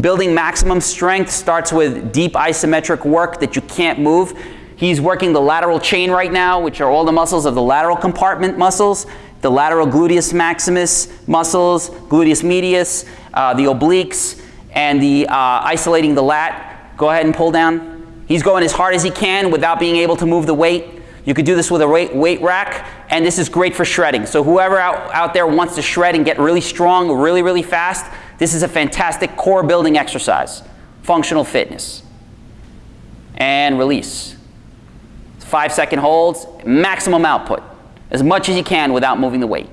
Building maximum strength starts with deep isometric work that you can't move. He's working the lateral chain right now, which are all the muscles of the lateral compartment muscles, the lateral gluteus maximus muscles, gluteus medius, uh, the obliques, and the uh, isolating the lat. Go ahead and pull down. He's going as hard as he can without being able to move the weight. You could do this with a weight, weight rack, and this is great for shredding. So whoever out, out there wants to shred and get really strong really, really fast, this is a fantastic core building exercise. Functional fitness. And release. Five second holds, maximum output. As much as you can without moving the weight.